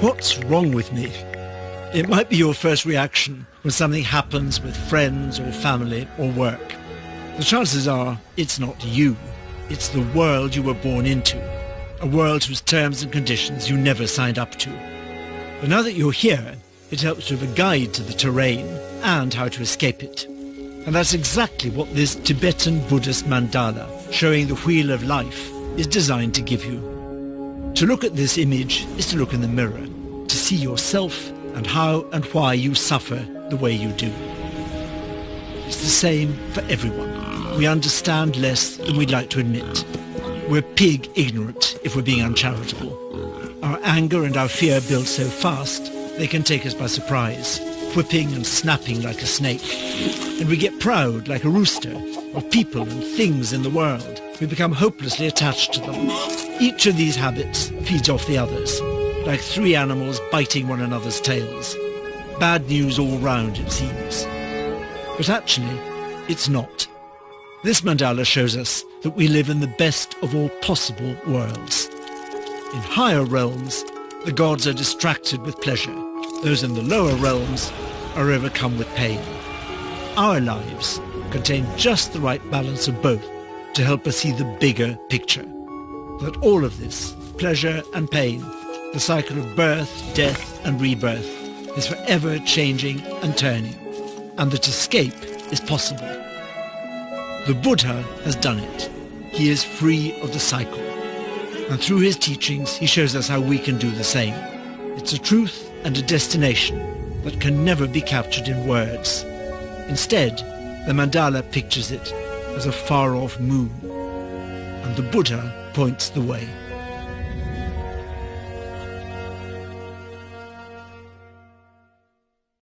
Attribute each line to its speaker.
Speaker 1: What's wrong with me? It might be your first reaction when something happens with friends or family or work. The chances are it's not you. It's the world you were born into. A world whose terms and conditions you never signed up to. But now that you're here, it helps to have a guide to the terrain and how to escape it. And that's exactly what this Tibetan Buddhist mandala, showing the wheel of life, is designed to give you. To look at this image is to look in the mirror, to see yourself and how and why you suffer the way you do. It's the same for everyone. We understand less than we'd like to admit. We're pig ignorant if we're being uncharitable. Our anger and our fear build so fast they can take us by surprise, whipping and snapping like a snake. And we get proud like a rooster of people and things in the world. We become hopelessly attached to them. Each of these habits feeds off the others, like three animals biting one another's tails. Bad news all round, it seems. But actually, it's not. This mandala shows us that we live in the best of all possible worlds. In higher realms, the gods are distracted with pleasure. Those in the lower realms are overcome with pain. Our lives contain just the right balance of both to help us see the bigger picture. That all of this, pleasure and pain, the cycle of birth, death and rebirth, is forever changing and turning, and that escape is possible. The Buddha has done it. He is free of the cycle. And through his teachings, he shows us how we can do the same. It's a truth and a destination that can never be captured in words. Instead, the mandala pictures it as a far-off moon, and the Buddha points the way.